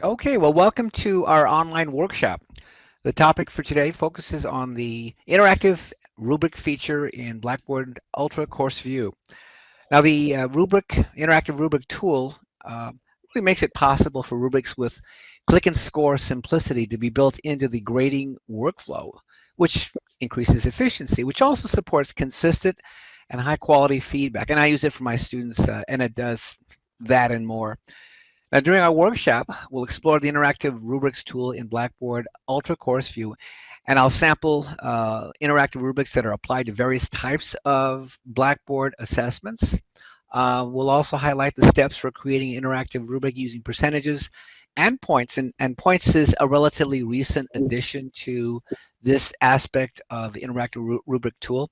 Okay, well, welcome to our online workshop. The topic for today focuses on the interactive rubric feature in Blackboard Ultra Course View. Now, the uh, rubric interactive rubric tool uh, really makes it possible for rubrics with click and score simplicity to be built into the grading workflow, which increases efficiency, which also supports consistent and high quality feedback. And I use it for my students, uh, and it does that and more. Now, during our workshop, we'll explore the interactive rubrics tool in Blackboard Ultra Course View, and I'll sample uh, interactive rubrics that are applied to various types of Blackboard assessments. Uh, we'll also highlight the steps for creating an interactive rubric using percentages and points, and, and points is a relatively recent addition to this aspect of interactive rubric tool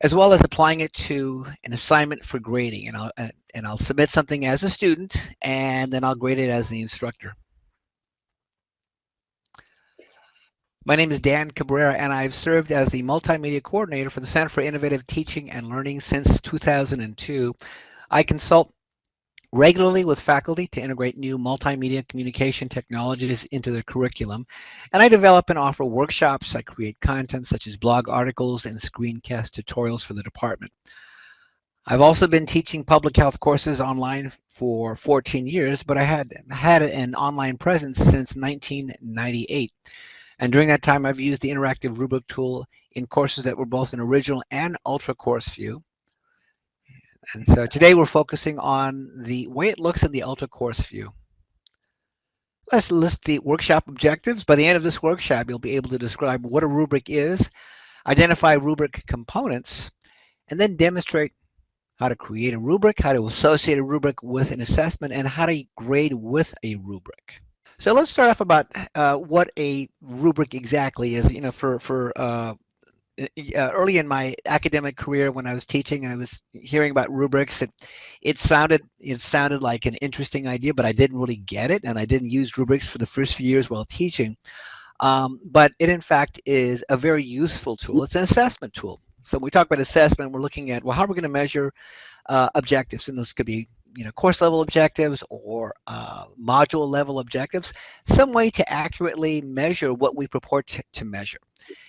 as well as applying it to an assignment for grading. And I'll, and I'll submit something as a student, and then I'll grade it as the instructor. My name is Dan Cabrera, and I've served as the Multimedia Coordinator for the Center for Innovative Teaching and Learning since 2002. I consult regularly with faculty to integrate new multimedia communication technologies into their curriculum. And I develop and offer workshops. I create content such as blog articles and screencast tutorials for the department. I've also been teaching public health courses online for 14 years, but I had had an online presence since 1998. And during that time, I've used the interactive rubric tool in courses that were both an original and ultra course view. And so today we're focusing on the way it looks in the ultra course view. Let's list the workshop objectives. By the end of this workshop, you'll be able to describe what a rubric is, identify rubric components, and then demonstrate how to create a rubric, how to associate a rubric with an assessment, and how to grade with a rubric. So let's start off about uh, what a rubric exactly is. You know, for for uh, uh, early in my academic career when I was teaching and I was hearing about rubrics, it, it sounded it sounded like an interesting idea, but I didn't really get it, and I didn't use rubrics for the first few years while teaching. Um, but it in fact is a very useful tool. It's an assessment tool. So when we talk about assessment, we're looking at well, how are we going to measure uh, objectives, and those could be you know course level objectives or uh, module level objectives, some way to accurately measure what we purport to, to measure.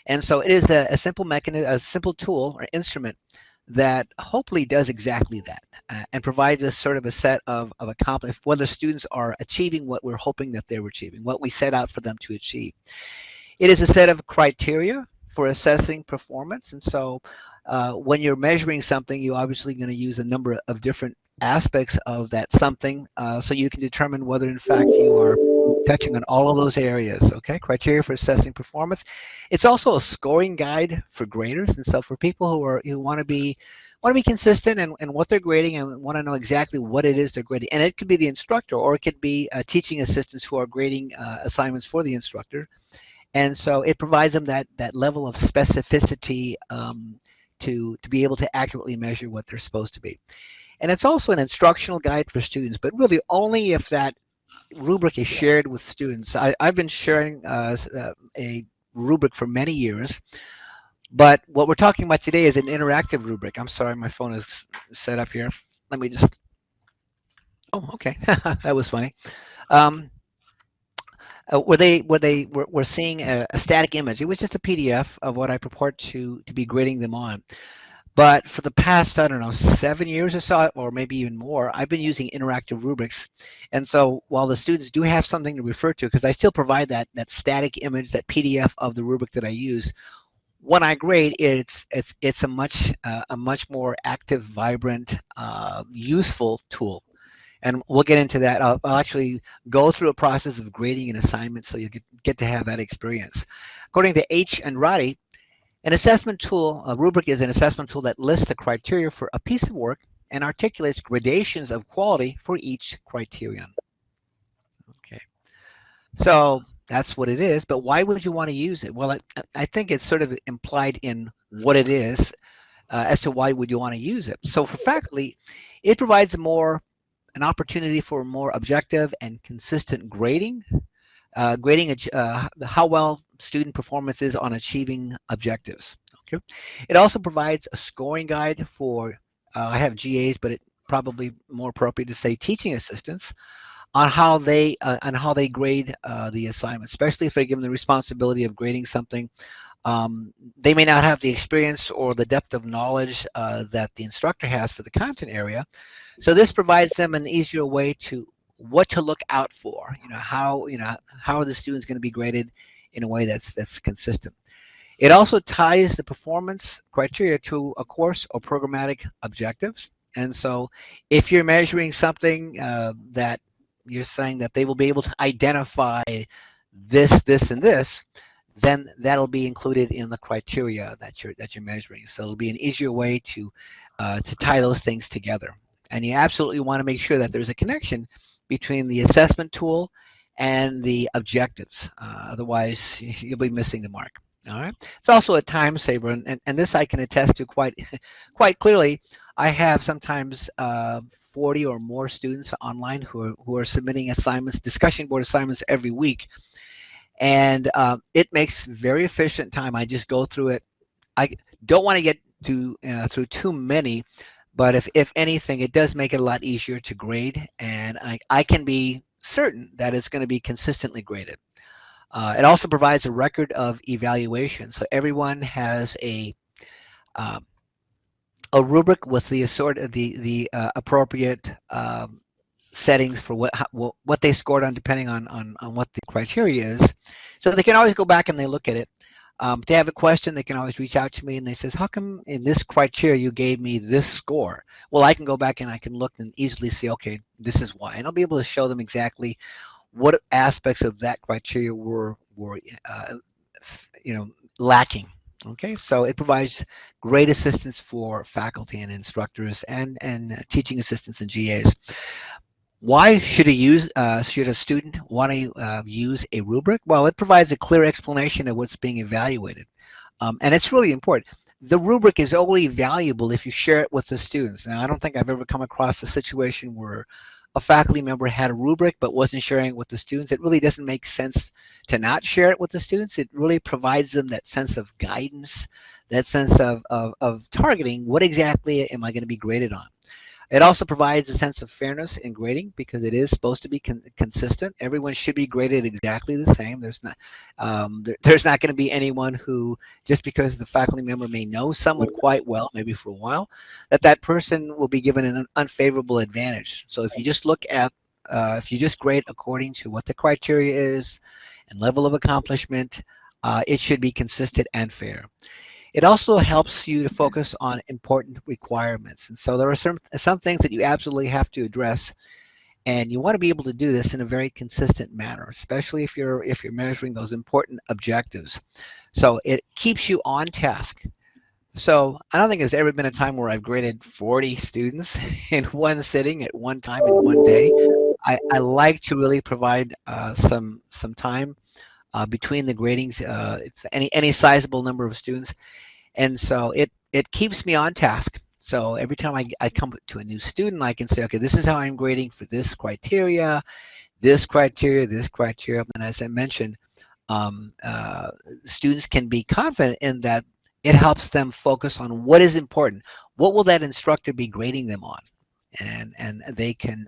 And so it is a, a, simple mechanism, a simple tool or instrument that hopefully does exactly that uh, and provides us sort of a set of, of accomplishment whether students are achieving what we're hoping that they're achieving, what we set out for them to achieve. It is a set of criteria for assessing performance. And so uh, when you're measuring something, you're obviously going to use a number of different aspects of that something uh, so you can determine whether in fact you are touching on all of those areas okay? Criteria for assessing performance. It's also a scoring guide for graders and so for people who are who want to be want to be consistent and, and what they're grading and want to know exactly what it is they're grading. And it could be the instructor or it could be uh, teaching assistants who are grading uh, assignments for the instructor. And so it provides them that that level of specificity um, to to be able to accurately measure what they're supposed to be and it's also an instructional guide for students, but really only if that rubric is shared with students. I, have been sharing uh, uh, a rubric for many years, but what we're talking about today is an interactive rubric. I'm sorry, my phone is set up here. Let me just, oh, okay, that was funny. Um, uh, were they were they were, were seeing a, a, static image? It was just a PDF of what I purport to to be grading them on. But for the past, I don't know, seven years or so, or maybe even more, I've been using interactive rubrics. And so while the students do have something to refer to, because I still provide that, that static image, that PDF of the rubric that I use, when I grade, it's it's it's a much uh, a much more active, vibrant, uh, useful tool, and we'll get into that. I'll, I'll, actually go through a process of grading an assignment, so you get get to have that experience. According to H and Roddy, an assessment tool, a rubric is an assessment tool that lists the criteria for a piece of work and articulates gradations of quality for each criterion. Okay, so that's what it is, but why would you want to use it? Well, it, I think it's sort of implied in what it is uh, as to why would you want to use it. So for faculty, it provides more an opportunity for more objective and consistent grading uh, grading uh, how well student performance is on achieving objectives. Okay. It also provides a scoring guide for, uh, I have GAs, but it probably more appropriate to say teaching assistants on how they uh, on how they grade uh, the assignment, especially if they're given the responsibility of grading something. Um, they may not have the experience or the depth of knowledge uh, that the instructor has for the content area. So this provides them an easier way to what to look out for. You know how you know how are the students going to be graded in a way that's that's consistent. It also ties the performance criteria to a course or programmatic objectives. And so if you're measuring something uh, that you're saying that they will be able to identify this, this, and this, then that'll be included in the criteria that you're that you're measuring. So it'll be an easier way to uh, to tie those things together. And you absolutely want to make sure that there's a connection between the assessment tool and the objectives. Uh, otherwise, you'll be missing the mark. All right. It's also a time saver, and, and, and this I can attest to quite quite clearly. I have sometimes uh, 40 or more students online who are, who are submitting assignments, discussion board assignments every week, and uh, it makes very efficient time. I just go through it. I don't want to get to uh, through too many, but if if anything, it does make it a lot easier to grade, and I I can be certain that it's going to be consistently graded. Uh, it also provides a record of evaluation. So everyone has a um, a rubric with the sort of the the uh, appropriate um, settings for what how, what they scored on depending on, on on what the criteria is. So they can always go back and they look at it. Um, if they have a question, they can always reach out to me and they says, how come in this criteria you gave me this score? Well, I can go back and I can look and easily see, okay, this is why. And I'll be able to show them exactly what aspects of that criteria were were uh, you know lacking. Okay, so it provides great assistance for faculty and instructors and and teaching assistants and GAs. Why should a use uh, should a student want to uh, use a rubric? Well, it provides a clear explanation of what's being evaluated, um, and it's really important the rubric is only valuable if you share it with the students. Now, I don't think I've ever come across a situation where a faculty member had a rubric but wasn't sharing it with the students, it really doesn't make sense to not share it with the students. It really provides them that sense of guidance, that sense of, of, of targeting what exactly am I going to be graded on. It also provides a sense of fairness in grading because it is supposed to be con consistent. Everyone should be graded exactly the same. There's not um, there, there's not going to be anyone who just because the faculty member may know someone quite well, maybe for a while, that that person will be given an unfavorable advantage. So if you just look at uh, if you just grade according to what the criteria is and level of accomplishment, uh, it should be consistent and fair. It also helps you to focus on important requirements. And so there are some, some things that you absolutely have to address and you want to be able to do this in a very consistent manner, especially if you're if you're measuring those important objectives. So it keeps you on task. So I don't think there's ever been a time where I've graded 40 students in one sitting at one time in one day. I, I like to really provide uh, some some time uh, between the gradings, uh, any any sizable number of students, and so it it keeps me on task. So every time I, I come to a new student, I can say, okay, this is how I'm grading for this criteria, this criteria, this criteria, and as I mentioned, um, uh, students can be confident in that it helps them focus on what is important. What will that instructor be grading them on? And, and they can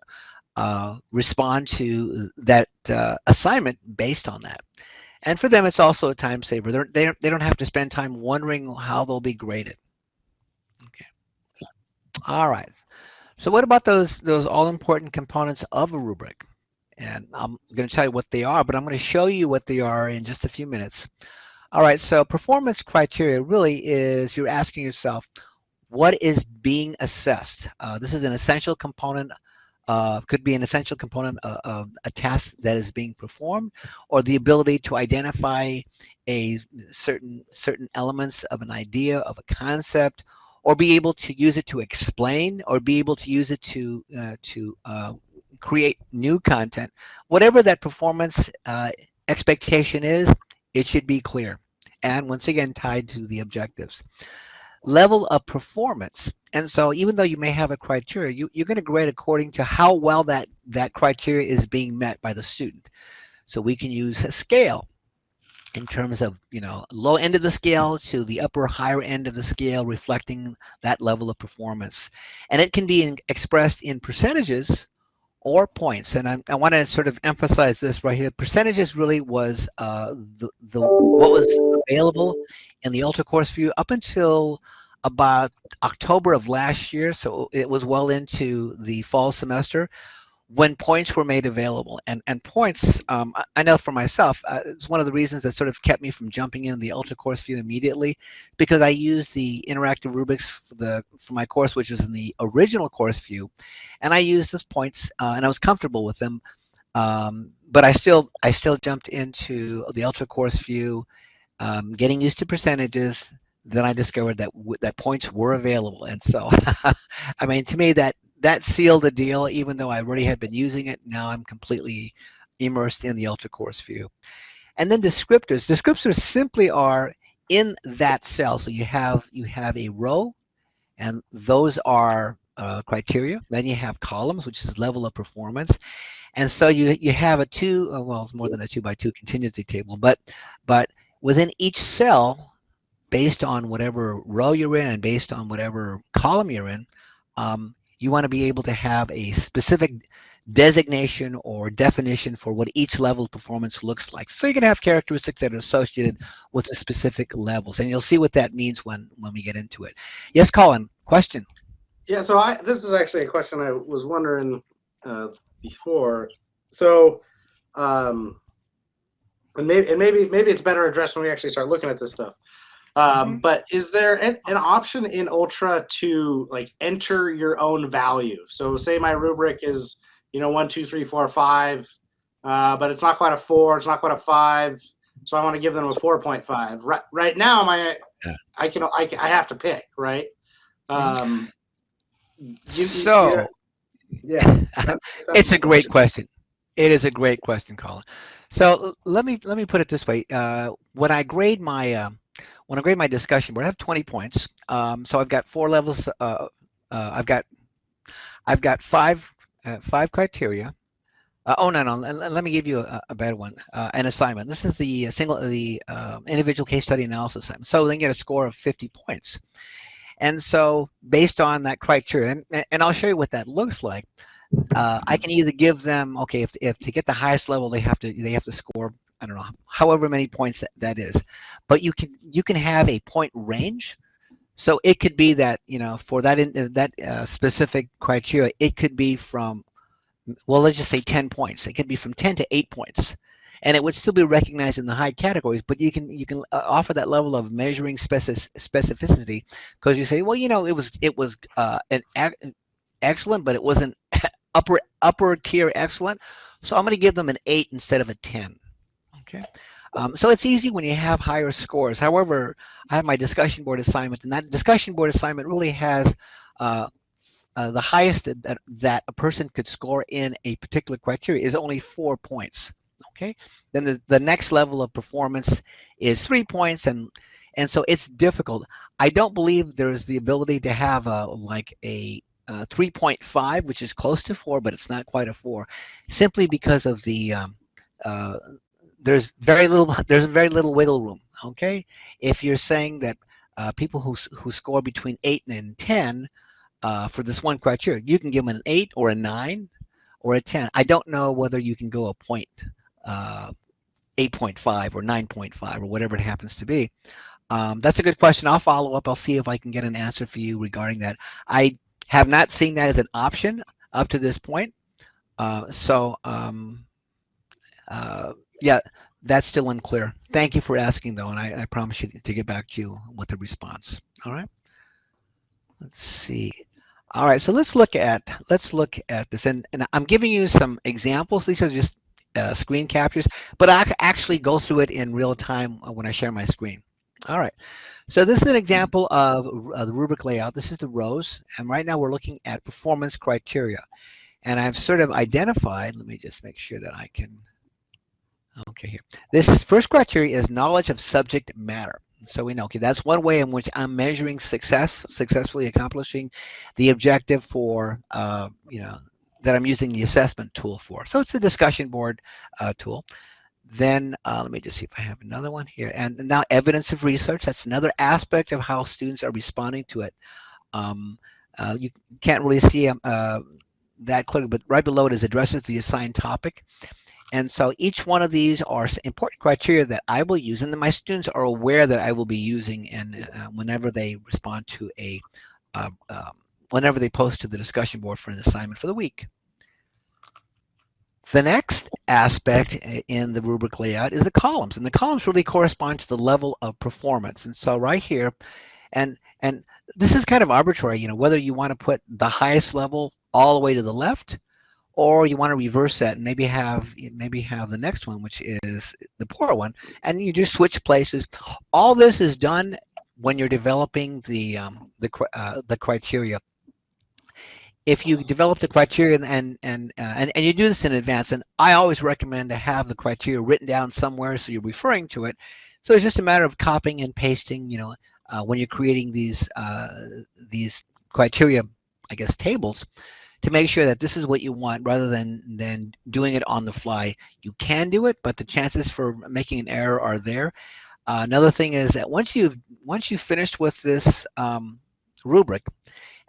uh, respond to that uh, assignment based on that. And for them, it's also a time saver. They're, they don't, they don't have to spend time wondering how they'll be graded. Okay. All right. So what about those those all important components of a rubric? And I'm going to tell you what they are, but I'm going to show you what they are in just a few minutes. All right, so performance criteria really is you're asking yourself, what is being assessed? Uh, this is an essential component uh, could be an essential component of, of, a task that is being performed, or the ability to identify a certain certain elements of an idea of a concept, or be able to use it to explain, or be able to use it to uh, to uh, create new content. Whatever that performance uh, expectation is, it should be clear, and once again tied to the objectives level of performance. And so even though you may have a criteria, you, you're going to grade according to how well that, that criteria is being met by the student. So we can use a scale in terms of, you know, low end of the scale to the upper higher end of the scale reflecting that level of performance. And it can be in, expressed in percentages or points. And I, I want to sort of emphasize this right here. Percentages really was uh, the, the what was available in the Ultra Course View up until about October of last year. So it was well into the fall semester when points were made available. And, and points, um, I know for myself, uh, it's one of the reasons that sort of kept me from jumping in the Ultra Course View immediately because I used the interactive rubrics for, the, for my course, which was in the original course view. And I used those points uh, and I was comfortable with them. Um, but I still, I still jumped into the Ultra Course View, um, getting used to percentages, then I discovered that that points were available, and so I mean, to me, that that sealed the deal. Even though I already had been using it, now I'm completely immersed in the Ultra Course view. And then descriptors. Descriptors simply are in that cell. So you have you have a row, and those are uh, criteria. Then you have columns, which is level of performance. And so you you have a two, uh, well, it's more than a two by two contingency table, but but within each cell, based on whatever row you're in and based on whatever column you're in, um, you want to be able to have a specific designation or definition for what each level of performance looks like. So you can have characteristics that are associated with the specific levels, and you'll see what that means when when we get into it. Yes, Colin, question. Yeah, so I this is actually a question I was wondering uh, before. So, um, and maybe and maybe maybe it's better addressed when we actually start looking at this stuff. Um, mm-hmm. But is there an, an, option in Ultra to like enter your own value? So say my rubric is you know one, two, three, four, five, uh, but it's not quite a four, it's not quite a five, so I want to give them a four point five. Right, right now, my yeah. I can I, I have to pick right. Mm-hmm. Um, you, so yeah, that's, that's it's a great question. It is a great question, Colin. So let me let me put it this way. Uh, when I grade my uh, when I grade my discussion board, I have 20 points. Um, so I've got four levels. Uh, uh, I've got I've got five uh, five criteria. Uh, oh no no. Let, let, me give you a, a better one. Uh, an assignment. This is the single the um, individual case study analysis assignment. So they get a score of 50 points. And so based on that criteria, and, and I'll show you what that looks like. Uh, I can either give them okay if, if to get the highest level they have to they have to score I don't know, however many points that, that is. But you can you can have a point range. So it could be that you know for that in, that uh, specific criteria, it could be from well, let's just say 10 points. It could be from 10 to 8 points, and it would still be recognized in the high categories. But you can you can uh, offer that level of measuring specific, specificity because you say, well, you know, it was it was uh, an excellent, but it wasn't upper upper tier excellent. So I'm going to give them an 8 instead of a 10. Okay. Um, so it's easy when you have higher scores. However, I have my discussion board assignment, and that discussion board assignment really has uh, uh, the highest that, that a person could score in a particular criteria is only four points. Okay. Then the, the next level of performance is three points, and and so it's difficult. I don't believe there's the ability to have a like a uh, 3.5, which is close to four, but it's not quite a four, simply because of the um, uh, there's very little there's very little wiggle room. Okay, if you're saying that uh, people who who score between eight and ten uh, for this one criteria, you can give them an eight or a nine or a ten. I don't know whether you can go a point. Uh, 8.5 or 9.5 or whatever it happens to be. Um, that's a good question. I'll follow up. I'll see if I can get an answer for you regarding that. I have not seen that as an option up to this point. Uh, so um, uh, yeah, that's still unclear. Thank you for asking though, and I, I promise you to get back to you with a response. All right. Let's see. All right, so let's look at let's look at this, and, and I'm giving you some examples. These are just uh, screen captures, but I actually go through it in real time when I share my screen. All right, so this is an example of uh, the rubric layout. This is the rows, and right now we're looking at performance criteria. And I've sort of identified, let me just make sure that I can Okay, here. This first criteria is knowledge of subject matter. So we know, okay, that's one way in which I'm measuring success, successfully accomplishing the objective for, uh, you know, that I'm using the assessment tool for. So it's the discussion board uh, tool. Then uh, let me just see if I have another one here. And now evidence of research, that's another aspect of how students are responding to it. Um, uh, you can't really see um, uh, that clearly, but right below it is addresses the assigned topic. And so each one of these are important criteria that I will use and that my students are aware that I will be using and uh, whenever they respond to a, uh, um, whenever they post to the discussion board for an assignment for the week. The next aspect in the rubric layout is the columns, and the columns really correspond to the level of performance. And so right here, and and this is kind of arbitrary, you know, whether you want to put the highest level all the way to the left, or you want to reverse that and maybe have maybe have the next one, which is the poor one, and you just switch places. All this is done when you're developing the um, the uh, the criteria if you develop the criteria and and uh, and, and you do this in advance, and I always recommend to have the criteria written down somewhere so you're referring to it. So it's just a matter of copying and pasting, you know, uh, when you're creating these uh, these criteria, I guess tables, to make sure that this is what you want rather than than doing it on the fly. You can do it, but the chances for making an error are there. Uh, another thing is that once you've once you've finished with this um, rubric,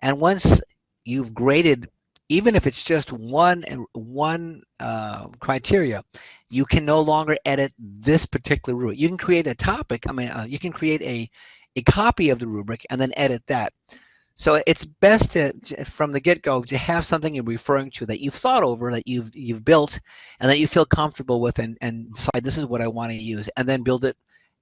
and once you've graded even if it's just one one uh, criteria, you can no longer edit this particular rubric. You can create a topic. I mean, uh, you can create a a copy of the rubric and then edit that. So it's best to, from the get-go, to have something you're referring to that you've thought over, that you've you've built, and that you feel comfortable with, and and decide this is what I want to use, and then build it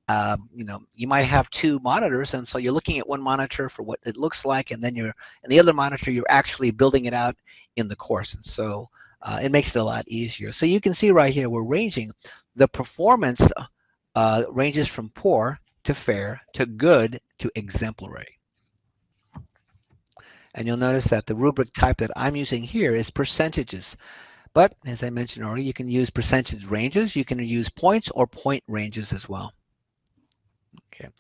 uh, you know, you might have two monitors, and so you're looking at one monitor for what it looks like, and then you're, and the other monitor, you're actually building it out in the course. And so uh, it makes it a lot easier. So you can see right here, we're ranging the performance uh, ranges from poor to fair to good to exemplary. And you'll notice that the rubric type that I'm using here is percentages. But as I mentioned earlier, you can use percentage ranges, you can use points or point ranges as well. Okay.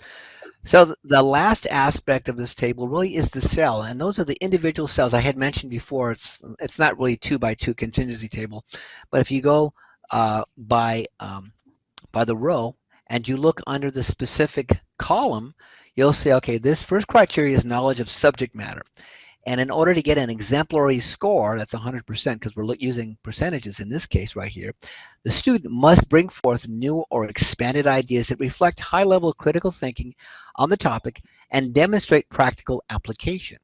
So the last aspect of this table really is the cell, and those are the individual cells I had mentioned before. It's it's not really two by two contingency table, but if you go uh, by um, by the row and you look under the specific column, you'll say, okay, this first criteria is knowledge of subject matter. And in order to get an exemplary score, that's 100% because we're using percentages in this case right here, the student must bring forth new or expanded ideas that reflect high-level critical thinking on the topic and demonstrate practical application.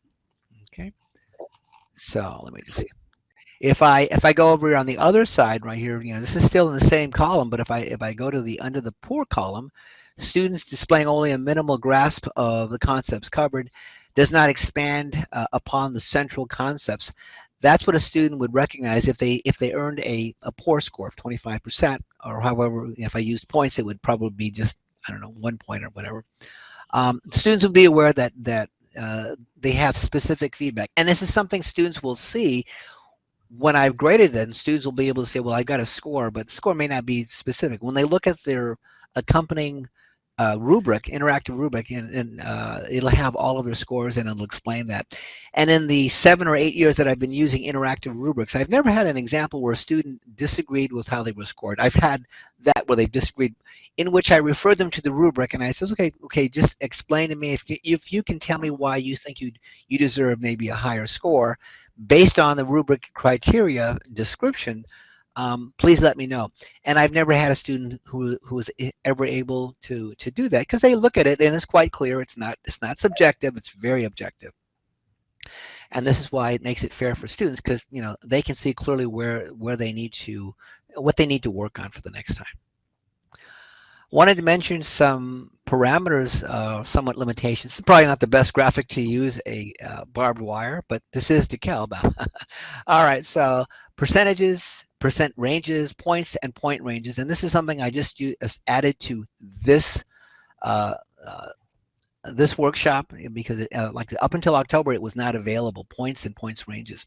Okay, so let me just see. If I if I go over here on the other side right here, you know, this is still in the same column, but if I if I go to the under the poor column, students displaying only a minimal grasp of the concepts covered does not expand uh, upon the central concepts. That's what a student would recognize if they if they earned a, a poor score of 25%, or however, if I used points, it would probably be just, I don't know, one point or whatever. Um, students would be aware that, that uh, they have specific feedback. And this is something students will see when I've graded them, students will be able to say, well, I got a score, but the score may not be specific. When they look at their accompanying uh, rubric, interactive rubric, and, and uh, it'll have all of their scores and it'll explain that. And in the seven or eight years that I've been using interactive rubrics, I've never had an example where a student disagreed with how they were scored. I've had that where they disagreed, in which I referred them to the rubric and I says, okay, okay, just explain to me if you, if you can tell me why you think you you deserve maybe a higher score based on the rubric criteria description um, please let me know. And I've never had a student who who was ever able to to do that because they look at it and it's quite clear. It's not it's not subjective. It's very objective. And this is why it makes it fair for students because you know they can see clearly where where they need to what they need to work on for the next time. Wanted to mention some parameters, uh, somewhat limitations. Probably not the best graphic to use a uh, barbed wire, but this is DeKalb. All right, so percentages, percent ranges, points, and point ranges. And this is something I just added to this uh, uh, this workshop because it, uh, like up until October it was not available points and points ranges.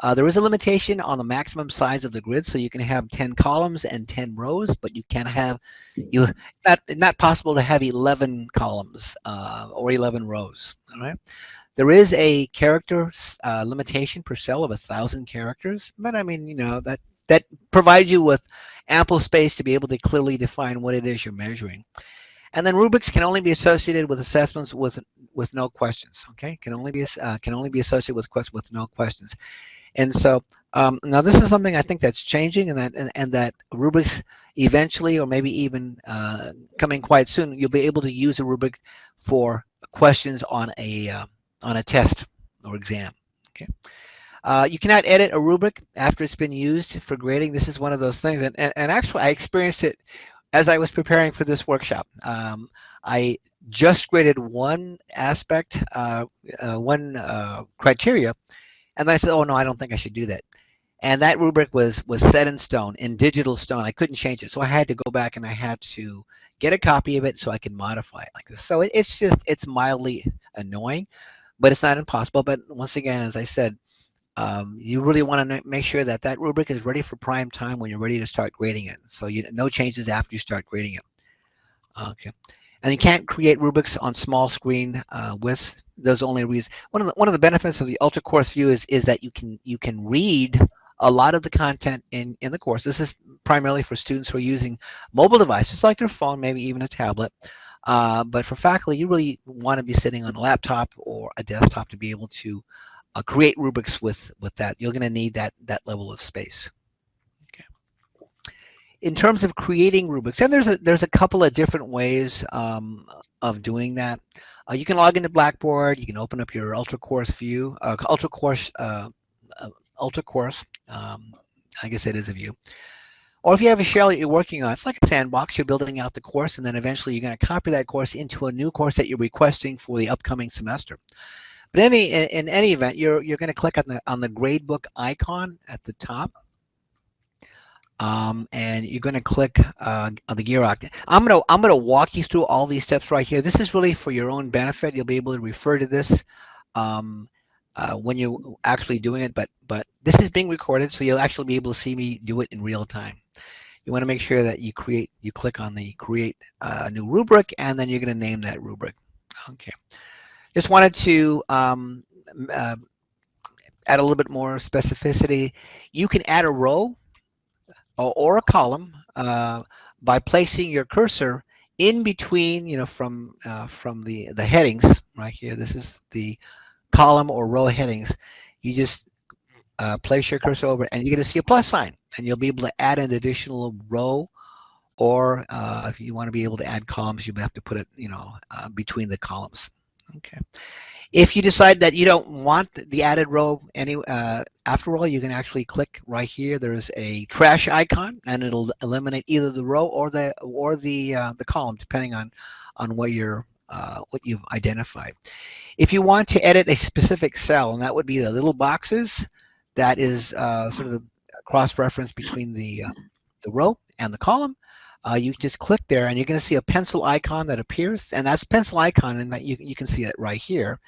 Uh, there is a limitation on the maximum size of the grid so you can have 10 columns and 10 rows but you can have you not not possible to have 11 columns uh, or 11 rows all right there is a character uh, limitation per cell of a thousand characters but I mean you know that that provides you with ample space to be able to clearly define what it is you're measuring. And then rubrics can only be associated with assessments with with no questions. Okay, can only be uh, can only be associated with questions with no questions. And so um, now this is something I think that's changing and that and, and that rubrics eventually or maybe even uh, coming quite soon you'll be able to use a rubric for questions on a uh, on a test or exam. Okay. Uh, you cannot edit a rubric after it's been used for grading. This is one of those things, and, and, and actually I experienced it as I was preparing for this workshop. Um, I just graded one aspect, uh, uh, one uh, criteria, and then I said, oh no, I don't think I should do that. And that rubric was was set in stone, in digital stone. I couldn't change it, so I had to go back and I had to get a copy of it so I could modify it like this. So it, it's just it's mildly annoying, but it's not impossible. But once again, as I said, um, you really want to make sure that that rubric is ready for prime time when you're ready to start grading it. So you no changes after you start grading it. Okay. And you can't create rubrics on small screen uh, with those only reasons. One of the one of the benefits of the ultra course view is is that you can you can read a lot of the content in, in the course. This is primarily for students who are using mobile devices like their phone, maybe even a tablet. Uh, but for faculty, you really want to be sitting on a laptop or a desktop to be able to uh, create rubrics with, with that. You're going to need that, that level of space. Okay. In terms of creating rubrics, and there's a, there's a couple of different ways um, of doing that. Uh, you can log into Blackboard. You can open up your Ultra Course view, uh, Ultra Course uh, Ultra course. Um, I guess it is a view. Or if you have a shell that you're working on, it's like a sandbox. You're building out the course, and then eventually you're going to copy that course into a new course that you're requesting for the upcoming semester. But any in, any event, you're you're going to click on the on the gradebook icon at the top, um, and you're going to click uh, on the gear octane. I'm going to I'm going to walk you through all these steps right here. This is really for your own benefit. You'll be able to refer to this. Um, uh, when you're actually doing it, but but this is being recorded, so you'll actually be able to see me do it in real time. You want to make sure that you create, you click on the create a uh, new rubric, and then you're going to name that rubric. Okay. Just wanted to um, uh, add a little bit more specificity. You can add a row or, or a column uh, by placing your cursor in between, you know, from uh, from the the headings right here. This is the column or row headings, you just uh, place your cursor over and you're going to see a plus sign and you'll be able to add an additional row or uh, if you want to be able to add columns, you have to put it, you know, uh, between the columns. Okay. If you decide that you don't want the added row any uh, after all, you can actually click right here. There's a trash icon, and it'll eliminate either the row or the or the uh, the column, depending on on what you're uh, what you've identified. If you want to edit a specific cell, and that would be the little boxes, that is uh, sort of the cross-reference between the, uh, the row and the column, uh, you just click there and you're going to see a pencil icon that appears and that's pencil icon and you, you can see it right here.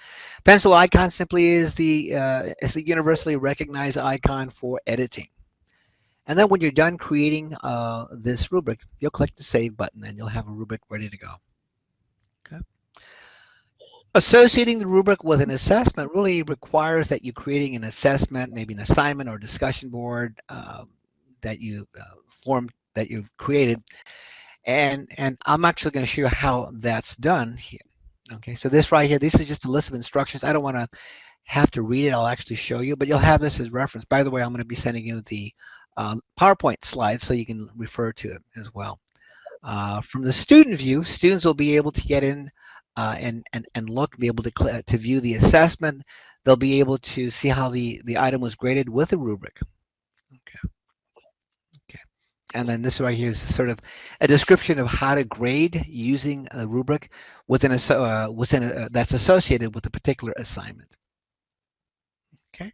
Pencil icon simply is the, uh, is the universally recognized icon for editing. And then when you're done creating uh, this rubric, you'll click the save button and you'll have a rubric ready to go. Okay. Associating the rubric with an assessment really requires that you're creating an assessment, maybe an assignment or discussion board um, that you uh, formed, that you've created. And, and I'm actually going to show you how that's done here. Okay, so this right here, this is just a list of instructions. I don't want to have to read it. I'll actually show you, but you'll have this as reference. By the way, I'm going to be sending you the uh, PowerPoint slides so you can refer to it as well. Uh, from the student view, students will be able to get in uh, and, and, and look, be able to, to view the assessment. They'll be able to see how the, the item was graded with a rubric. Okay. Okay. And then this right here is sort of a description of how to grade using a rubric within a, uh, within a, that's associated with a particular assignment. Okay.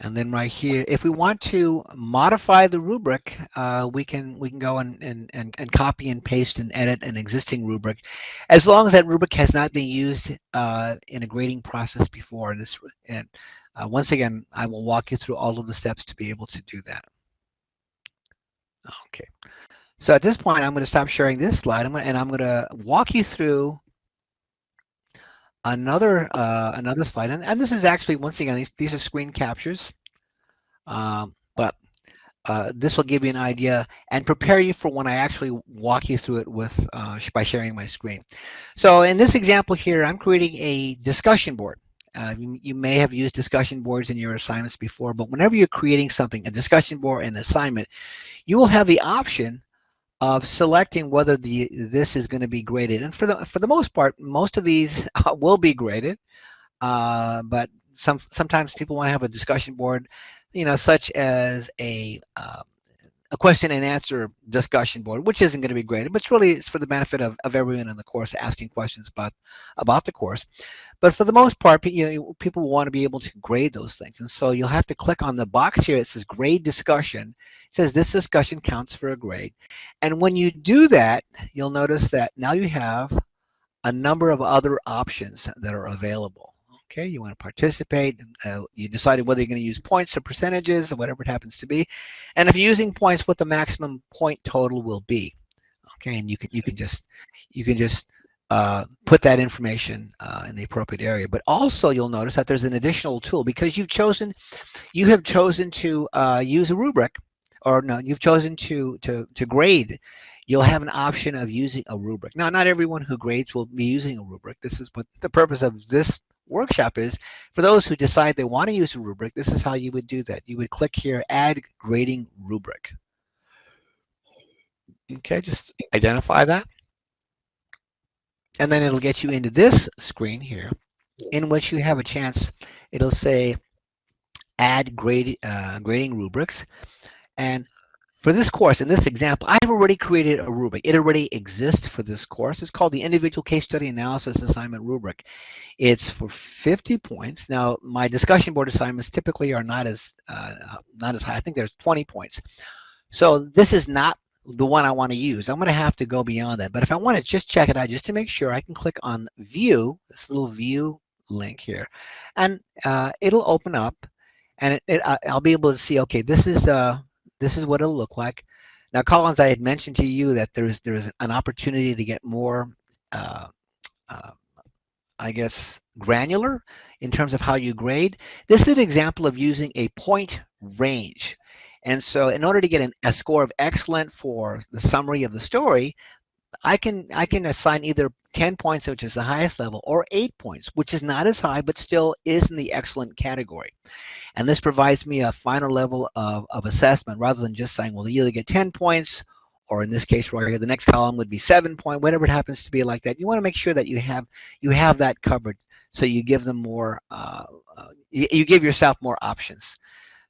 And then right here, if we want to modify the rubric, uh, we can we can go and, and, and, and copy and paste and edit an existing rubric, as long as that rubric has not been used uh, in a grading process before. And, this, and uh, once again, I will walk you through all of the steps to be able to do that. Okay. So at this point, I'm going to stop sharing this slide, I'm gonna, and I'm going to walk you through another uh, another slide, and, and this is actually once again these these are screen captures, um, but uh, this will give you an idea and prepare you for when I actually walk you through it with uh, by sharing my screen. So in this example here, I'm creating a discussion board, Uh, you, you, may have used discussion boards in your assignments before, but whenever you're creating something, a discussion board an assignment, you will have the option of selecting whether the this is going to be graded. And for the for the most part, most of these will be graded, uh, but some sometimes people want to have a discussion board, you know, such as a um, a question and answer discussion board, which isn't going to be graded, but it's really it's for the benefit of, of everyone in the course asking questions about about the course. But for the most part, you know, people want to be able to grade those things. And so you'll have to click on the box here. It says grade discussion. It says this discussion counts for a grade. And when you do that, you'll notice that now you have a number of other options that are available. Okay, you want to participate. Uh, you decided whether you're going to use points or percentages or whatever it happens to be. And if you're using points, what the maximum point total will be. Okay, and you can you can just you can just uh, put that information uh, in the appropriate area. But also you'll notice that there's an additional tool because you've chosen you have chosen to uh, use a rubric or no, you've chosen to to to grade you'll have an option of using a rubric. Now, not everyone who grades will be using a rubric. This is what the purpose of this workshop is for those who decide they want to use a rubric, this is how you would do that. You would click here, add grading rubric. Okay, just identify that. And then it'll get you into this screen here in which you have a chance, it'll say add grade, uh, grading rubrics. And for this course, in this example, I've already created a rubric. It already exists for this course. It's called the Individual Case Study Analysis Assignment Rubric. It's for 50 points. Now, my discussion board assignments typically are not as uh, not as high. I think there's 20 points. So this is not the one I want to use. I'm going to have to go beyond that. But if I want to just check it out, just to make sure, I can click on View, this little View link here, and uh, it'll open up, and it, it, I'll be able to see, okay, this is uh, this is what it'll look like. Now, Collins, I had mentioned to you that there's there's an opportunity to get more, uh, uh, I guess, granular in terms of how you grade. This is an example of using a point range. And so in order to get an, a score of excellent for the summary of the story, I can I can assign either 10 points, which is the highest level, or 8 points, which is not as high, but still is in the excellent category. And this provides me a final level of, of assessment rather than just saying, well, you either get 10 points, or in this case right here, the next column would be seven point, whatever it happens to be like that. You want to make sure that you have you have that covered so you give them more, uh, uh, you, you give yourself more options.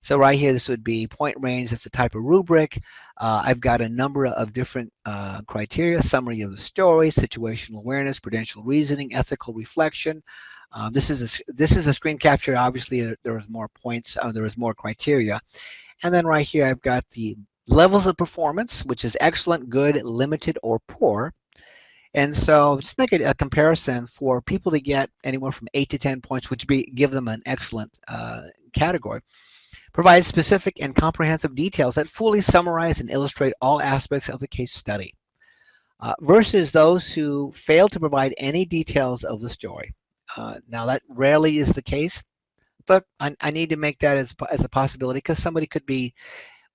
So right here, this would be point range. That's a type of rubric. Uh, I've got a number of different uh, criteria, summary of the story, situational awareness, prudential reasoning, ethical reflection. Um, this is a, this is a screen capture. Obviously, there, there is more points. Uh, there is more criteria. And then right here, I've got the levels of performance, which is excellent, good, limited, or poor. And so just make a, a, comparison for people to get anywhere from 8 to 10 points, which be give them an excellent uh, category provides specific and comprehensive details that fully summarize and illustrate all aspects of the case study, uh, versus those who fail to provide any details of the story. Uh, now that rarely is the case, but I, I need to make that as, as a possibility because somebody could be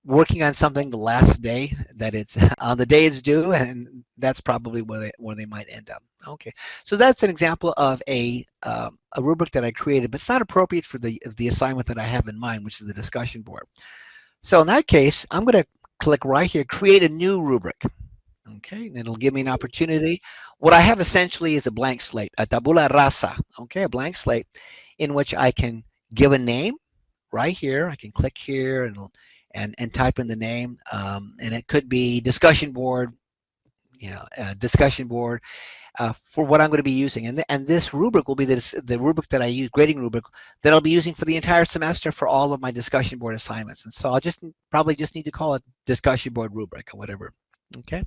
working on something the last day that it's on the day it's due and that's probably where they, where they might end up. Okay so that's an example of a um, a rubric that I created but it's not appropriate for the the assignment that I have in mind which is the discussion board. So in that case I'm going to click right here create a new rubric. Okay and it'll give me an opportunity. What I have essentially is a blank slate a tabula rasa okay a blank slate in which I can give a name right here. I can click here and and, and type in the name. Um, and it could be discussion board, you know, uh, discussion board uh, for what I'm going to be using. And, th and this rubric will be the, the rubric that I use, grading rubric, that I'll be using for the entire semester for all of my discussion board assignments. And so I'll just probably just need to call it discussion board rubric or whatever. Okay.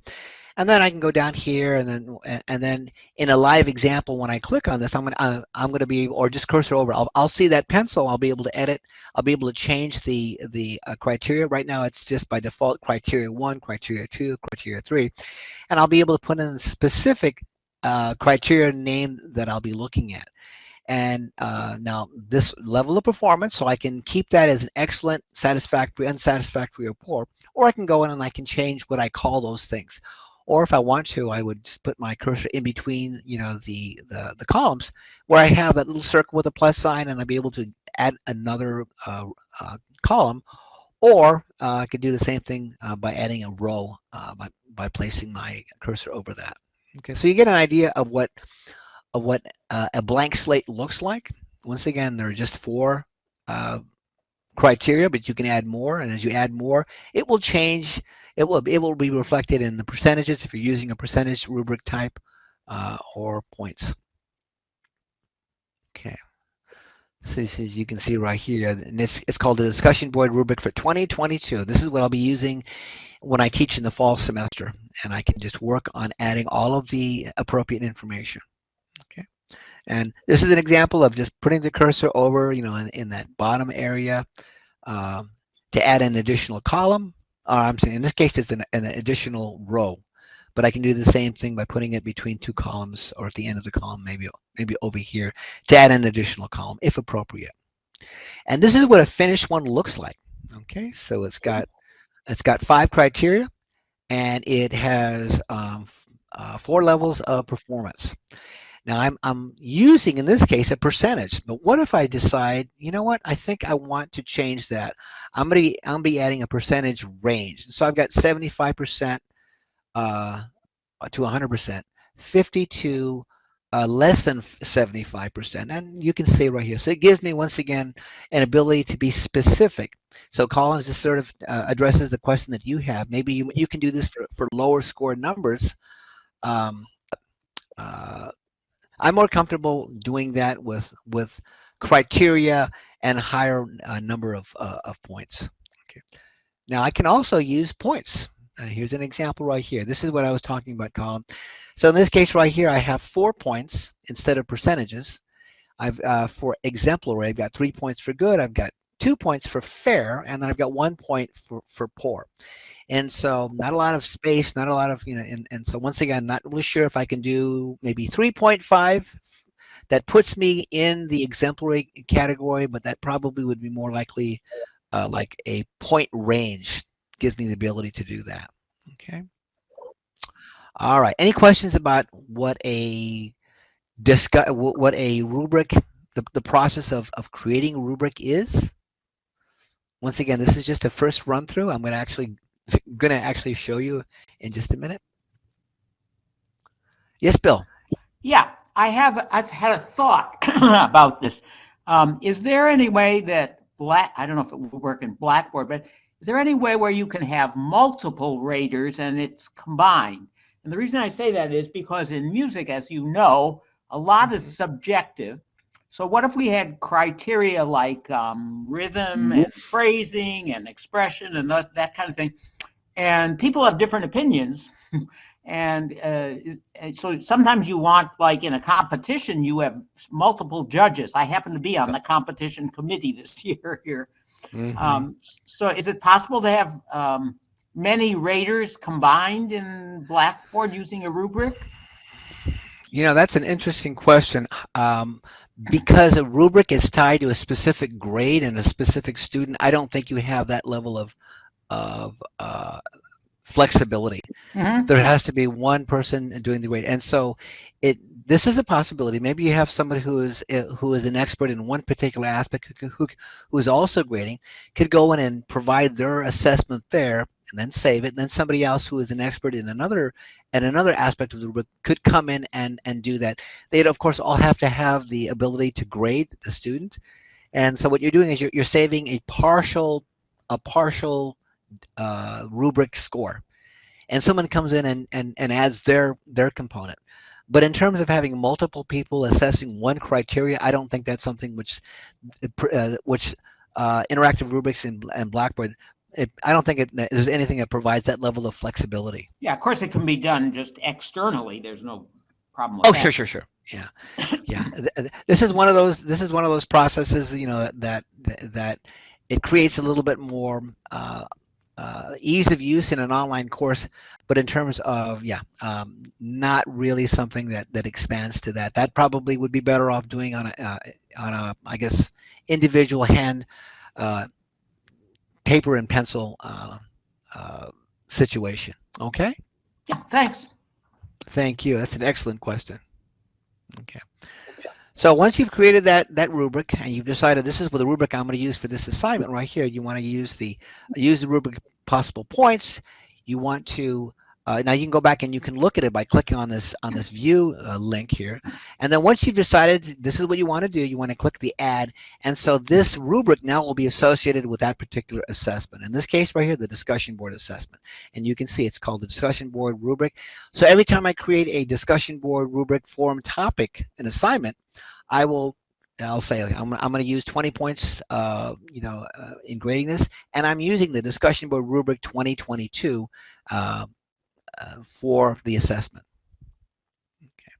And then I can go down here and then and then in a live example, when I click on this, I'm gonna uh, I'm gonna be or just cursor over. I'll I'll see that pencil. I'll be able to edit. I'll be able to change the the uh, criteria. Right now, it's just by default criteria one, criteria two, criteria three, and I'll be able to put in a specific uh, criteria name that I'll be looking at. And uh, now this level of performance, so I can keep that as an excellent, satisfactory, unsatisfactory, or poor, or I can go in and I can change what I call those things Or if I want to, I would just put my cursor in between, you know, the, the, the columns where I have that little circle with a plus sign and I'd be able to add another uh, uh, column. Or uh, I could do the same thing uh, by adding a row uh, by, by placing my cursor over that. Okay, so you get an idea of what of what a blank slate looks like. Once again, there are just four criteria, but you can add more. And as you add more, it will change. It will it will be reflected in the percentages if you're using a percentage rubric type uh, or points. Okay. So as you can see right here, and this it's called the discussion board rubric for 2022. This is what I'll be using when I teach in the fall semester, and I can just work on adding all of the appropriate information. Okay. And this is an example of just putting the cursor over, you know, in, in that bottom area um, to add an additional column. Uh, I'm saying in this case, it's an, an additional row, but I can do the same thing by putting it between two columns or at the end of the column, maybe, maybe over here to add an additional column if appropriate. And this is what a finished one looks like. Okay, so it's got it's got five criteria and it has um, uh, four levels of performance. Now I'm, I'm using, in this case, a percentage, but what if I decide, you know what, I think I want to change that. I'm gonna be, I'm gonna be adding a percentage range. So I've got 75% uh, to 100%, 50 to uh, less than 75%, and you can see right here. So it gives me, once again, an ability to be specific. So Colin's just sort of uh, addresses the question that you have. Maybe you, you can do this for, for lower score numbers, um, uh, I'm more comfortable doing that with with criteria and higher uh, number of, uh, of points. Okay. Now I can also use points. Uh, here's an example right here. This is what I was talking about, Colin. So in this case right here, I have four points instead of percentages. I've uh, for exemplary, I've got three points for good. I've got two points for fair, and then I've got one point for, for poor. And so not a lot of space, not a lot of, you know, and, and so once again, not really sure if I can do maybe 3.5. That puts me in the exemplary category, but that probably would be more likely uh, like a point range. Gives me the ability to do that. Okay. All right. Any questions about what a discuss what a rubric, the, the process of, of creating a rubric is? Once again, this is just a first run through. I'm going to actually going to actually show you in just a minute. Yes, Bill. Yeah, I have. I've had a thought about this. Um, is there any way that black? I don't know if it would work in Blackboard, but is there any way where you can have multiple raters and it's combined? And the reason I say that is because in music, as you know, a lot is subjective. So what if we had criteria like um, rhythm and phrasing and expression and that, that kind of thing? And people have different opinions. And uh, so sometimes you want like in a competition you have multiple judges. I happen to be on the competition committee this year here. Mm-hmm. um, so is it possible to have um, many raters combined in blackboard using a rubric? You know that's an interesting question. Um, because a rubric is tied to a specific grade and a specific student i don't think you have that level of of uh, flexibility. Mm-hmm. There has to be one person doing the grade, and so it. This is a possibility. Maybe you have somebody who is uh, who is an expert in one particular aspect who, who, who is also grading could go in and provide their assessment there and then save it. And then somebody else who is an expert in another and another aspect of the rubric could come in and and do that. They'd of course all have to have the ability to grade the student. And so what you're doing is you're, you're saving a partial a partial uh, rubric score and someone comes in and, and, and adds their their component but in terms of having multiple people assessing one criteria i don't think that's something which uh, which uh, interactive rubrics and, and blackboard it, I don't think it, there's anything that provides that level of flexibility. Yeah, of course it can be done just externally. There's no problem. oh, that. sure, sure, sure. Yeah, yeah. this is one of those. This is one of those processes. You know that that it creates a little bit more uh, uh, ease of use in an online course, but in terms of yeah, um, not really something that that expands to that. That probably would be better off doing on a uh, on a I guess individual hand uh, paper and pencil uh, uh, situation. Okay. Yeah, thanks. Thank you. That's an excellent question. Okay. So once you've created that that rubric and you've decided this is what the rubric I'm going to use for this assignment right here, you want to use the use the rubric possible points. You want to uh, now you can go back and you can look at it by clicking on this on this view uh, link here. And then once you've decided this is what you want to do, you want to click the add. And so this rubric now will be associated with that particular assessment. In this case right here, the discussion board assessment. And you can see it's called the discussion board rubric. So every time I create a discussion board rubric form topic, an assignment, I will I'll say I'm, I'm going to use 20 points, uh, you know, uh, in grading this, and I'm using the discussion board rubric 2022 uh, uh, for the assessment. Okay.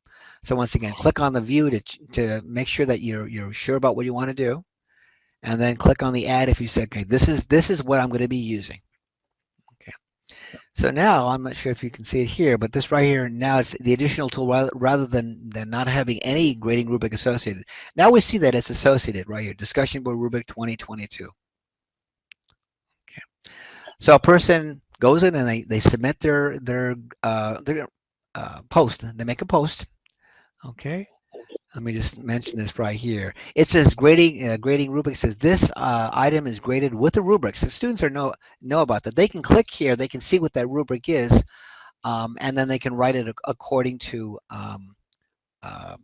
So once again, click on the view to to make sure that you're you're sure about what you want to do, and then click on the add if you say, okay, this is this is what I'm going to be using. Okay. So now I'm not sure if you can see it here, but this right here, now it's the additional tool rather, rather than, than not having any grading rubric associated. Now we see that it's associated right here, discussion board rubric 2022. Okay. So a person goes in and they, they submit their, their, uh, their uh, post, they make a post, okay? Let me just mention this right here. It says grading uh, grading rubric says this uh, item is graded with a rubric. So students are know know about that. They can click here. They can see what that rubric is, um, and then they can write it according to um, uh,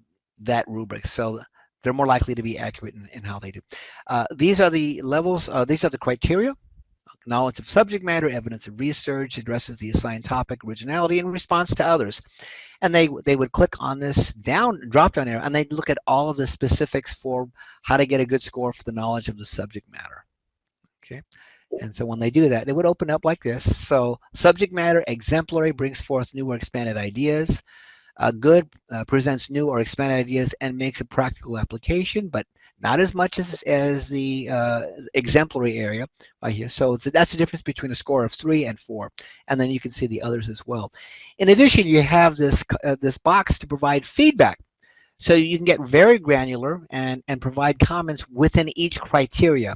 that rubric. So they're more likely to be accurate in, in how they do. Uh, these are the levels. Uh, these are the criteria knowledge of subject matter, evidence of research, addresses the assigned topic, originality, and response to others. And they they would click on this down drop down arrow and they'd look at all of the specifics for how to get a good score for the knowledge of the subject matter. Okay. And so when they do that, it would open up like this. So subject matter exemplary brings forth new or expanded ideas. Uh, good uh, presents new or expanded ideas and makes a practical application, but not as much as, as the uh, exemplary area right here. So that's the difference between a score of three and four. And then you can see the others as well. In addition, you have this, uh, this box to provide feedback. So you can get very granular and, and provide comments within each criteria.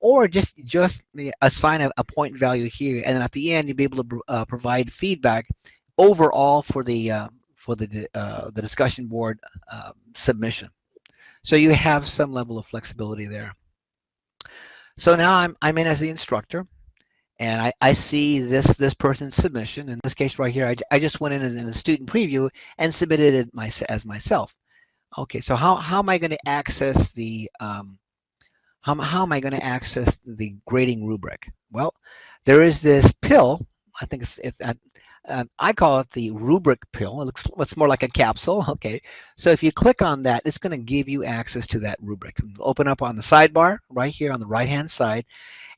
Or just, just assign a, a point value here. And then at the end, you'll be able to uh, provide feedback overall for the, uh, for the, uh, the discussion board uh, submission. So you have some level of flexibility there. So now I'm, I'm in as the instructor and I, I see this this person's submission. In this case right here, I, I just went in as in a student preview and submitted it my, as myself. Okay, so how, how am I going to access the um, how, how am I going to access the grading rubric? Well, there is this pill. I think it's, it's uh, I call it the rubric pill. It looks it's more like a capsule. Okay, so if you click on that, it's going to give you access to that rubric. Open up on the sidebar right here on the right hand side,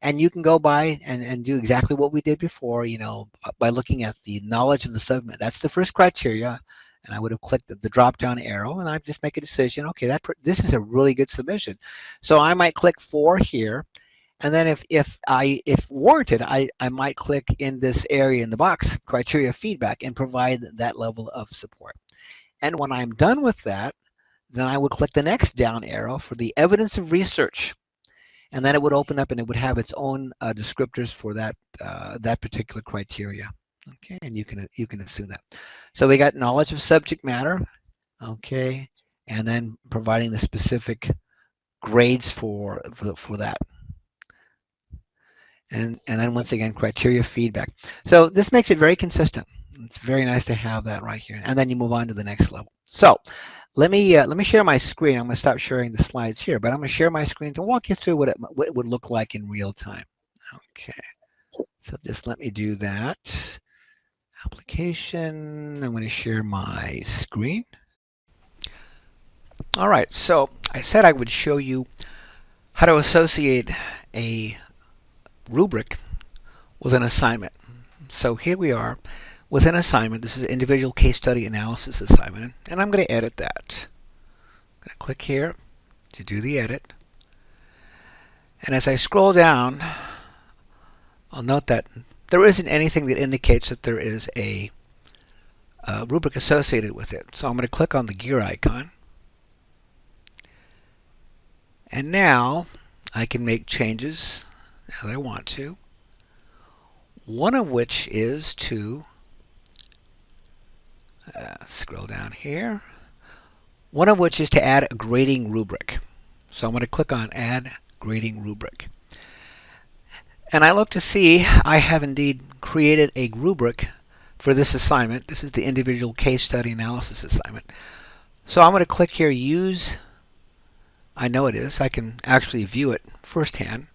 and you can go by and, and do exactly what we did before. You know, by looking at the knowledge of the subject. That's the first criteria. And I would have clicked the, the drop down arrow and I just make a decision. Okay, that this is a really good submission. So I might click four here and then if, if I if warranted, I, I might click in this area in the box, criteria feedback, and provide that level of support. And when I'm done with that, then I would click the next down arrow for the evidence of research. And then it would open up and it would have its own uh, descriptors for that uh, that particular criteria. Okay, and you can you can assume that. So we got knowledge of subject matter, okay, and then providing the specific grades for for, for that and, and then once again, criteria feedback. So this makes it very consistent. It's very nice to have that right here. And then you move on to the next level. So let me uh, let me share my screen. I'm going to stop sharing the slides here, but I'm going to share my screen to walk you through what it, what it would look like in real time. Okay. So just let me do that. Application. I'm going to share my screen. All right. So I said I would show you how to associate a rubric with an assignment. So here we are with an assignment. This is an individual case study analysis assignment, and I'm going to edit that. I'm going to click here to do the edit. And as I scroll down, I'll note that there isn't anything that indicates that there is a, a rubric associated with it. So I'm going to click on the gear icon. And now I can make changes as I want to. One of which is to uh, scroll down here. One of which is to add a grading rubric. So I'm going to click on Add Grading Rubric. And I look to see I have indeed created a rubric for this assignment. This is the individual case study analysis assignment. So I'm going to click here, Use. I know it is. I can actually view it firsthand.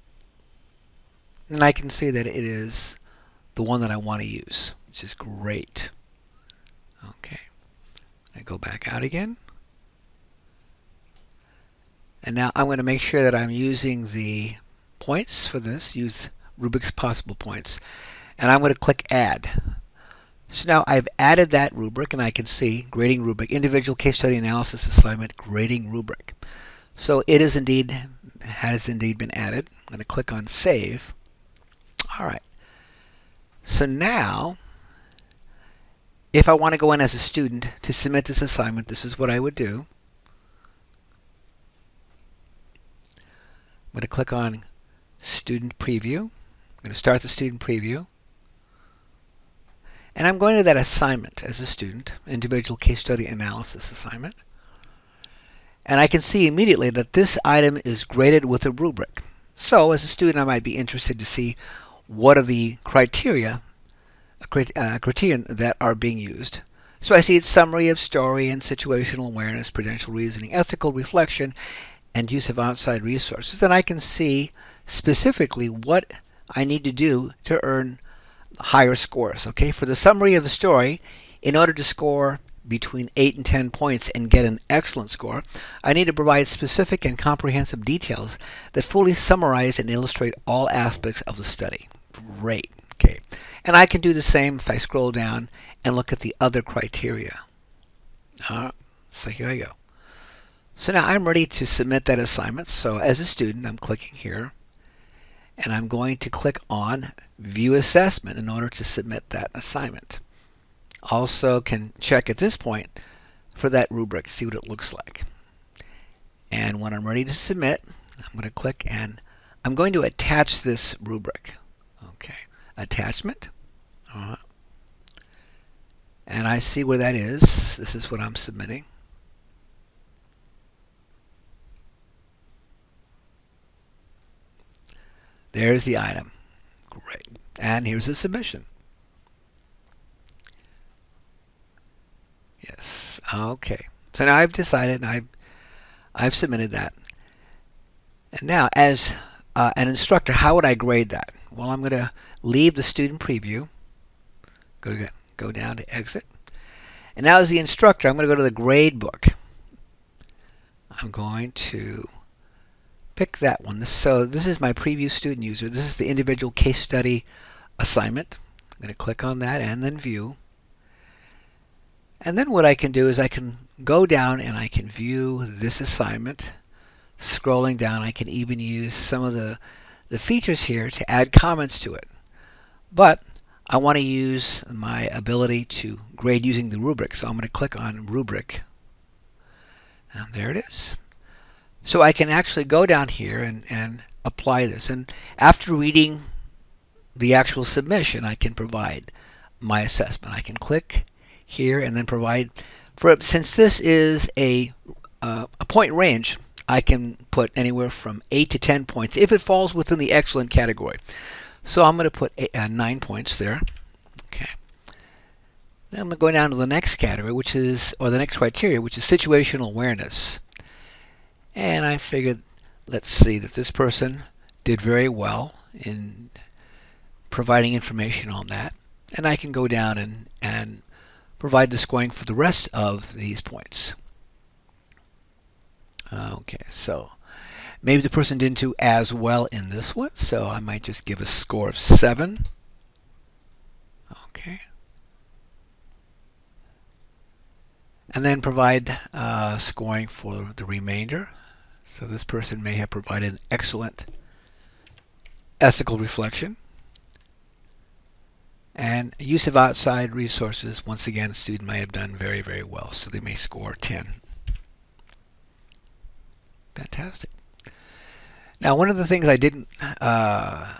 And I can see that it is the one that I want to use, which is great. Okay. I go back out again. And now I'm going to make sure that I'm using the points for this, use rubric's possible points. And I'm going to click Add. So now I've added that rubric and I can see grading rubric, individual case study analysis assignment, grading rubric. So it is indeed, has indeed been added. I'm going to click on Save. All right. So now, if I want to go in as a student to submit this assignment, this is what I would do. I'm going to click on Student Preview. I'm going to start the student preview. And I'm going to that assignment as a student, individual case study analysis assignment. And I can see immediately that this item is graded with a rubric. So as a student, I might be interested to see what are the criteria, uh, criterion that are being used. So I see its summary of story and situational awareness, prudential reasoning, ethical reflection, and use of outside resources. And I can see specifically what I need to do to earn higher scores. Okay, for the summary of the story, in order to score between 8 and 10 points and get an excellent score, I need to provide specific and comprehensive details that fully summarize and illustrate all aspects of the study. Great. Okay. And I can do the same if I scroll down and look at the other criteria. Uh, so here I go. So now I'm ready to submit that assignment. So as a student, I'm clicking here and I'm going to click on View Assessment in order to submit that assignment. Also can check at this point for that rubric, see what it looks like. And when I'm ready to submit, I'm going to click and I'm going to attach this rubric. Okay, attachment. Uh -huh. And I see where that is. This is what I'm submitting. There's the item. Great. And here's the submission. Yes. Okay. So now I've decided and I've I've submitted that. And now as uh, an instructor, how would I grade that? Well, I'm going to leave the student preview. Go to go down to exit. And now as the instructor, I'm going to go to the grade book. I'm going to pick that one. So this is my preview student user. This is the individual case study assignment. I'm going to click on that and then view. And then what I can do is I can go down and I can view this assignment. Scrolling down, I can even use some of the, the features here to add comments to it. But I want to use my ability to grade using the rubric. So I'm going to click on rubric. And there it is. So I can actually go down here and, and apply this. And after reading the actual submission, I can provide my assessment. I can click here and then provide for since this is a uh, a point range I can put anywhere from 8 to 10 points if it falls within the excellent category. So I'm going to put uh, 9 points there. Okay. Then I'm going to go down to the next category which is or the next criteria which is situational awareness. And I figured, let's see, that this person did very well in providing information on that. And I can go down and, and provide the scoring for the rest of these points. Okay, so maybe the person didn't do as well in this one, so I might just give a score of 7. Okay. And then provide uh, scoring for the remainder. So this person may have provided an excellent ethical reflection. And use of outside resources, once again, the student may have done very, very well. So they may score 10. Fantastic. Now, one of the things I didn't uh,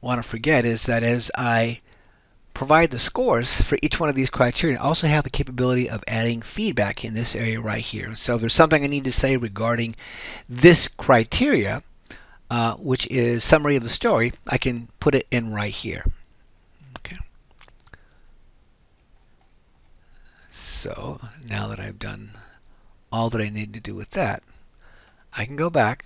want to forget is that as I provide the scores for each one of these criteria, I also have the capability of adding feedback in this area right here. So if there's something I need to say regarding this criteria, uh, which is summary of the story, I can put it in right here. Okay. So now that I've done all that I need to do with that, I can go back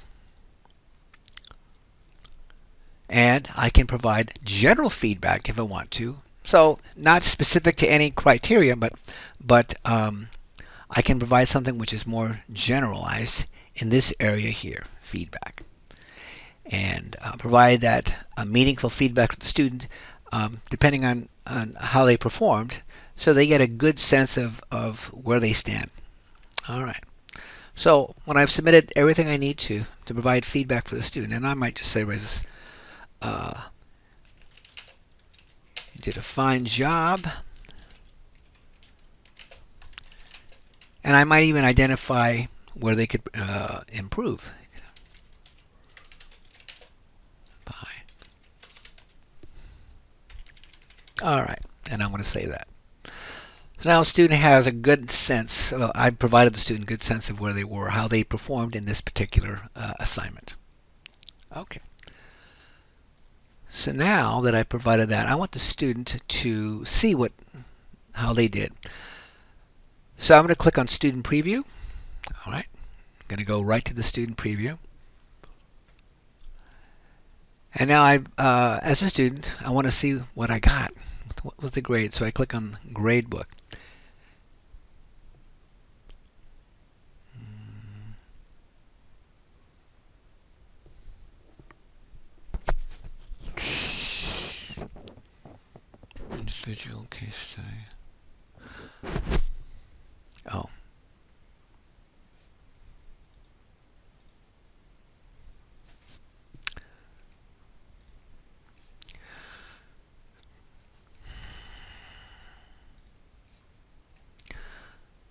and I can provide general feedback if I want to. So not specific to any criteria, but but um, I can provide something which is more generalized in this area here, feedback, and uh, provide that uh, meaningful feedback to the student um, depending on, on how they performed, so they get a good sense of, of where they stand. All right. So when I've submitted everything I need to to provide feedback for the student, and I might just say, Raises, uh, you did a fine job. And I might even identify where they could uh, improve. Bye. All right, and I'm going to say that. So now a student has a good sense, well, I provided the student a good sense of where they were, how they performed in this particular uh, assignment. Okay. So now that I provided that, I want the student to see what how they did. So I'm going to click on Student Preview. All right. I'm going to go right to the Student Preview. And now I, uh, as a student, I want to see what I got. What was the grade? So I click on Gradebook. Hmm. Individual case study. Oh.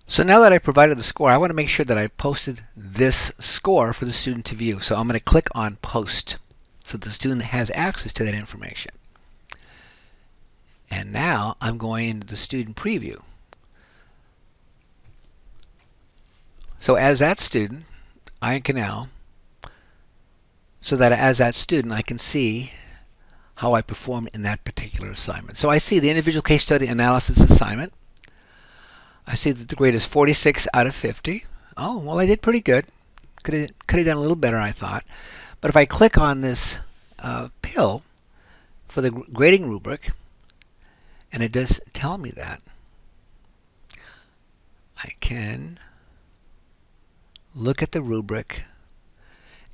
So now that I provided the score, I want to make sure that I posted this score for the student to view. So I'm going to click on Post so the student has access to that information. And now I'm going into the student preview. So as that student, I can now, so that as that student, I can see how I performed in that particular assignment. So I see the individual case study analysis assignment. I see that the grade is 46 out of 50. Oh, well, I did pretty good. Could have, could have done a little better, I thought. But if I click on this uh, pill for the grading rubric, and it does tell me that, I can look at the rubric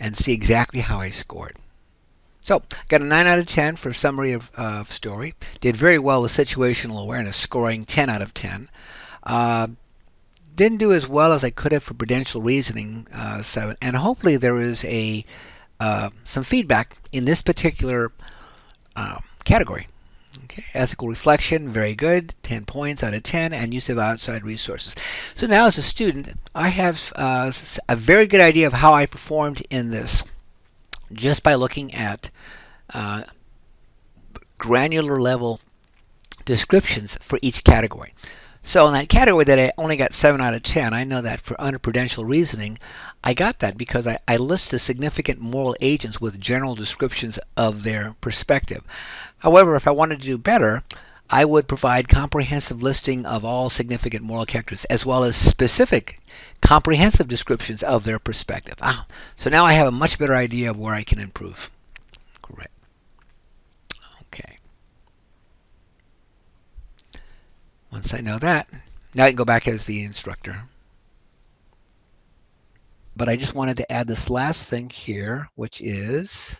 and see exactly how I scored. So, I got a 9 out of 10 for summary of uh, story. Did very well with situational awareness, scoring 10 out of 10. Uh, didn't do as well as I could have for prudential reasoning, uh, 7. And hopefully there is a uh, some feedback in this particular uh, category. Okay, ethical reflection, very good, 10 points out of 10, and use of outside resources. So now as a student, I have uh, a very good idea of how I performed in this just by looking at uh, granular level descriptions for each category. So in that category that I only got 7 out of 10, I know that for under prudential reasoning, I got that because I, I list the significant moral agents with general descriptions of their perspective. However, if I wanted to do better, I would provide comprehensive listing of all significant moral characters as well as specific comprehensive descriptions of their perspective. Ah, so now I have a much better idea of where I can improve. Great. Okay. Once I know that, now I can go back as the instructor. But I just wanted to add this last thing here, which is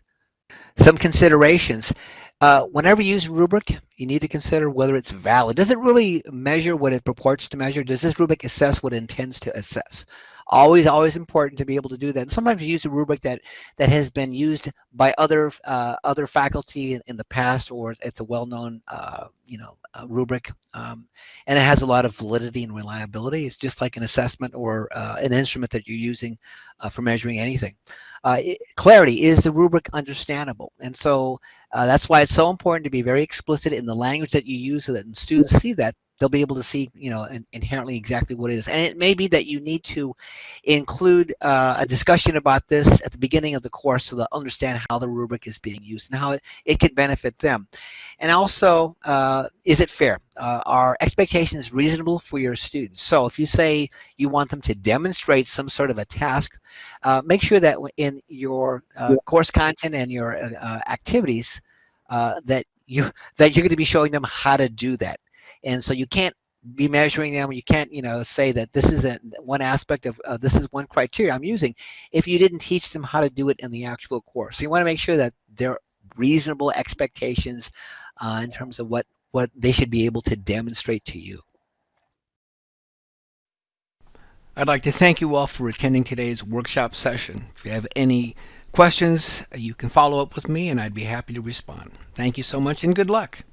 some considerations. Uh, whenever you use rubric, you need to consider whether it's valid. Does it really measure what it purports to measure? Does this rubric assess what it intends to assess? Always, always important to be able to do that. And sometimes you use a rubric that that has been used by other uh, other faculty in, in, the past, or it's a well-known uh, you know rubric, um, and it has a lot of validity and reliability. It's just like an assessment or uh, an instrument that you're using uh, for measuring anything. Uh, it, clarity is the rubric understandable, and so that's why it's so important to be very explicit in in the language that you use so that when students see that, they'll be able to see, you know, in, inherently exactly what it is. And it may be that you need to include uh, a discussion about this at the beginning of the course so they'll understand how the rubric is being used and how it, it could benefit them. And also, uh, is it fair? Uh, are expectations reasonable for your students? So if you say you want them to demonstrate some sort of a task, uh, make sure that in your uh, course content and your uh, activities that you that you're going to be showing them how to do that. And so you can't be measuring them. You can't, you know, say that this is a, one aspect of uh, this is one criteria I'm using if you didn't teach them how to do it in the actual course. So you want to make sure that they're reasonable expectations uh, in terms of what what they should be able to demonstrate to you. I'd like to thank you all for attending today's workshop session. If you have any questions, you can follow up with me and I'd be happy to respond. Thank you so much and good luck.